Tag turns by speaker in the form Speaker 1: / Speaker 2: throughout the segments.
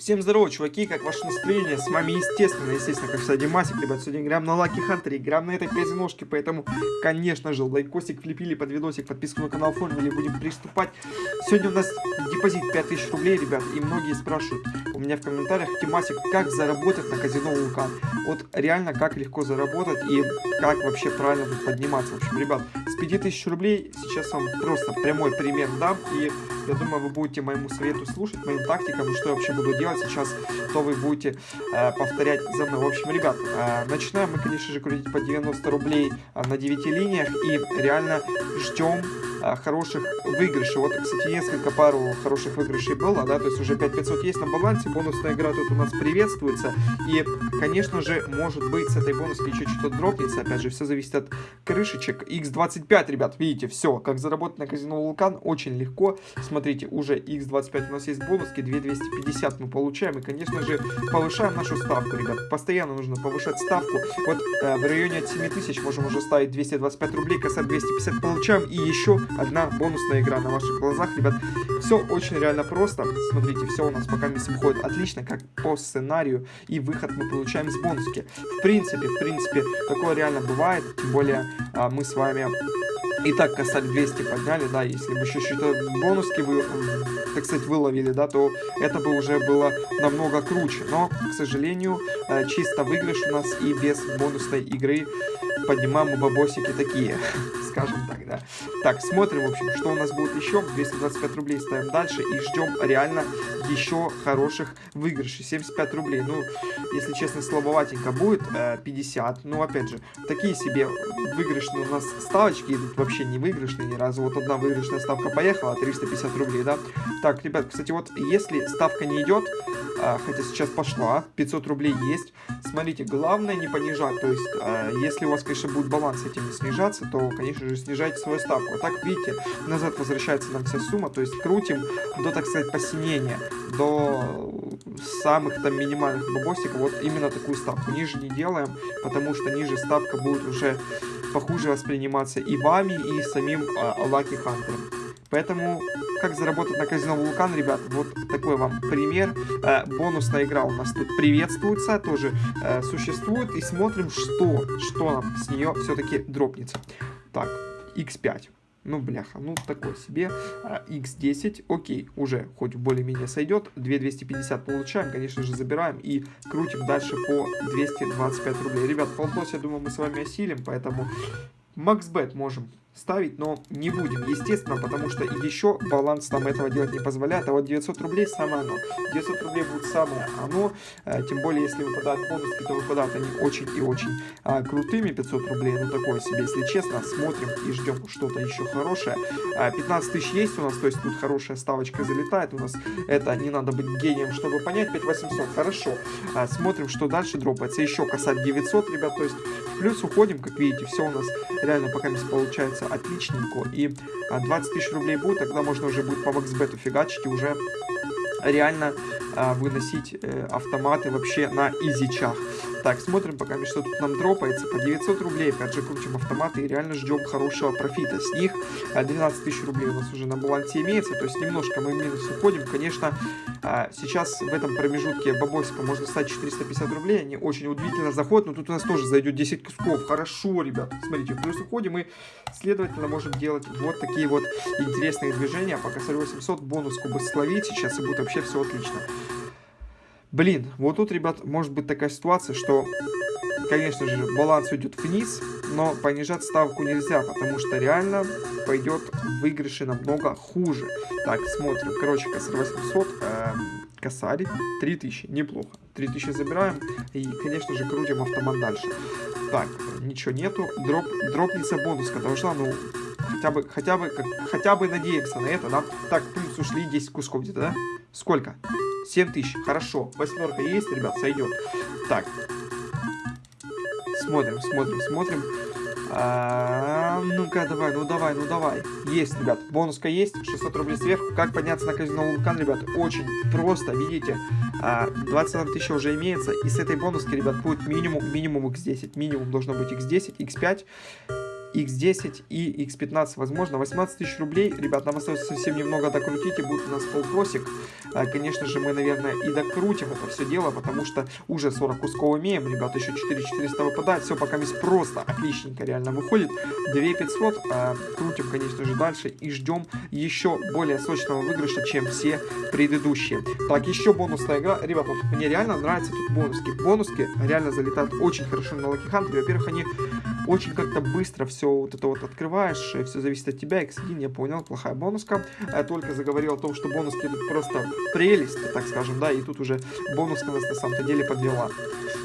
Speaker 1: Всем здорово, чуваки, как ваше настроение? С вами, естественно, естественно, как всегда, Димасик, ребят, сегодня играем на Лаки Хантере, играем на этой казиношке, поэтому, конечно же, лайкосик влепили под видосик, подписку на канал оформили, будем приступать. Сегодня у нас депозит 5000 рублей, ребят, и многие спрашивают у меня в комментариях, Димасик, как заработать на казино Вулкан? Вот реально, как легко заработать и как вообще правильно тут подниматься. В общем, ребят, с 5000 рублей сейчас вам просто прямой пример дам, и я думаю, вы будете моему совету слушать, моим тактикам, и что я вообще буду делать сейчас, то вы будете э, повторять за мной. В общем, ребят, э, начинаем мы, конечно же, крутить по 90 рублей э, на 9 линиях, и реально ждем хороших выигрышей. Вот, кстати, несколько пару хороших выигрышей было, да, то есть уже 5500 есть на балансе, бонусная игра тут у нас приветствуется, и, конечно же, может быть, с этой бонуской еще что-то дропнется, опять же, все зависит от крышечек. X25, ребят, видите, все, как заработать на казино Вулкан, очень легко, смотрите, уже X25 у нас есть бонуски, 2250 мы получаем, и, конечно же, повышаем нашу ставку, ребят, постоянно нужно повышать ставку, вот э, в районе от 7000 можем уже ставить 225 рублей, касать 250 получаем, и еще одна бонусная игра на ваших глазах, ребят, все очень реально просто, смотрите, все у нас пока месяц выходит отлично, как по сценарию, и выход мы получаем с бонуски, в принципе, в принципе, такое реально бывает, тем более а, мы с вами и так косарь 200 подняли, да, если бы еще что-то бонуски вы, так сказать, выловили, да, то это бы уже было намного круче. Но, к сожалению, э, чисто выигрыш у нас и без бонусной игры поднимаем мы бабосики такие, скажем так, да. Так, смотрим, в общем, что у нас будет еще. 225 рублей ставим дальше и ждем реально еще хороших выигрышей. 75 рублей, ну, если честно, слабоватенько будет. 50, ну, опять же, такие себе выигрышные у нас ставочки идут вообще не выигрышные ни разу. Вот одна выигрышная ставка поехала, 350 рублей, да. Так, ребят, кстати, вот если ставка не идет, а, хотя сейчас пошла, 500 рублей есть. Смотрите, главное не понижать, то есть, а, если у вас, конечно, будет баланс этим снижаться, то, конечно же, снижайте свою ставку. А так, видите, назад возвращается нам вся сумма, то есть крутим до, так сказать, посинения, до самых там минимальных бабосиков, вот именно такую ставку. Ниже не делаем, потому что ниже ставка будет уже похуже восприниматься и вами, и самим Лаки а, Хантером. Поэтому, как заработать на казино Вулкан, ребят, вот такой вам пример. Э, бонусная игра у нас тут приветствуется, тоже э, существует. И смотрим, что, что нам с нее все-таки дропнется. Так, x5. Ну, бляха, ну, такой себе. x10, а, окей, уже хоть более-менее сойдет. 2250 получаем, конечно же, забираем и крутим дальше по 225 рублей. Ребят, полтос, я думаю, мы с вами осилим, поэтому максбет можем ставить, но не будем, естественно, потому что еще баланс нам этого делать не позволяет, а вот 900 рублей самое оно. 900 рублей будет самое оно, э, тем более, если выпадают бонуски, то выпадают они очень и очень э, крутыми, 500 рублей, ну такое себе, если честно, смотрим и ждем что-то еще хорошее. Э, 15 тысяч есть у нас, то есть тут хорошая ставочка залетает. У нас, это не надо быть гением, чтобы понять, 5800, хорошо. Э, смотрим, что дальше дропается, еще касать 900, ребят, то есть плюс уходим, как видите, все у нас реально пока не получается отличненько. И 20 а, тысяч рублей будет, тогда можно уже будет по максбету фигачить и уже реально а, выносить э, автоматы вообще на изичах. Так, смотрим пока, что тут нам дропается. По 900 рублей, опять же, крутим автоматы и реально ждем хорошего профита. С них 12 тысяч рублей у нас уже на балансе имеется, то есть немножко мы в минус уходим. Конечно, а, сейчас в этом промежутке бабосика можно стать 450 рублей, они очень удивительно заходят, но тут у нас тоже зайдет 10 кусков. Хорошо, ребят, смотрите, плюс уходим и, следовательно, можем делать вот такие вот интересные движения. По косарь 800 бонус кубы словить сейчас и будет вообще все отлично. Блин, вот тут, ребят, может быть такая ситуация, что, конечно же, баланс уйдет вниз, но понижать ставку нельзя, потому что реально пойдет выигрыши намного хуже. Так, смотрим. Короче, косарь 800, э, косарь 3000, неплохо. 3000 забираем и, конечно же, крутим автомат дальше. Так, ничего нету. Дроп, дропнется бонуска должна, ну, хотя бы, хотя бы, как, хотя бы надеемся на это, да? Так, плюс ушли 10 кусков где-то, да? Сколько? 7 тысяч. Хорошо. Восьмерка есть, ребят, сойдет. Так. Смотрим, смотрим, смотрим. А, ну-ка, давай, ну давай, ну давай. Есть, ребят, бонуска есть, 600 рублей сверху. Как подняться на казино вулкан, ребят, очень просто, видите. А, 21 тысяча уже имеется, и с этой бонуски, ребят, будет минимум, минимум x10. Минимум должно быть x10, x5. X10 и X15, возможно, 18 тысяч рублей. Ребят, нам остается совсем немного докрутить, и будет у нас полпросик. А, конечно же, мы, наверное, и докрутим это все дело, потому что уже 40 кусков имеем, ребят, еще 4400 выпадает. Все пока здесь просто отличненько реально выходит. 2500, а, крутим, конечно же, дальше и ждем еще более сочного выигрыша, чем все предыдущие. Так, еще бонусная игра. Ребят, вот мне реально нравятся тут бонуски. Бонуски реально залетают очень хорошо на Lucky Hunter. Во-первых, они очень как-то быстро все вот это вот открываешь, все зависит от тебя. X1, я понял, плохая бонуска. Я только заговорил о том, что бонуски тут просто прелесть, так скажем, да, и тут уже бонуска нас на самом-то деле подвела.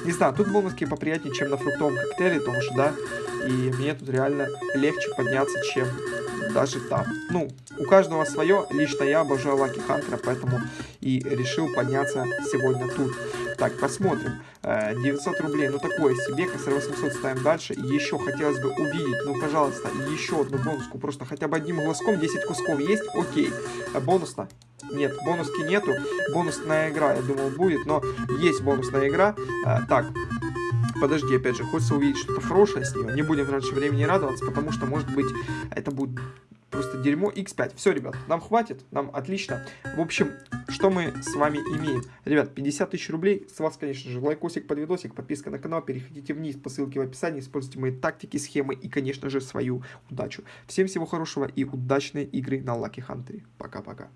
Speaker 1: Не знаю, тут бонуски поприятнее, чем на фруктовом коктейле, потому что, да, и мне тут реально легче подняться, чем даже там. Ну, у каждого свое. Лично я обожаю Лаки Хантера, поэтому и решил подняться сегодня тут. Так, посмотрим. 900 э, рублей, ну такое себе. КСР 800 ставим дальше. Еще хотелось бы увидеть, ну пожалуйста, еще одну бонуску. Просто хотя бы одним глазком 10 кусков есть. Окей. Э, бонусно. Нет, бонуски нету. Бонусная игра, я думал, будет, но есть бонусная игра. Э, так, подожди, опять же, хочется увидеть что-то хорошее с нее. Не будем раньше времени радоваться, потому что, может быть, это будет просто дерьмо x5. Все, ребят, нам хватит, нам отлично. В общем, что мы с вами имеем? Ребят, 50 тысяч рублей. С вас, конечно же, лайкосик под видосик, подписка на канал. Переходите вниз по ссылке в описании, используйте мои тактики, схемы и, конечно же, свою удачу. Всем всего хорошего и удачной игры на Lucky Hunter. Пока-пока.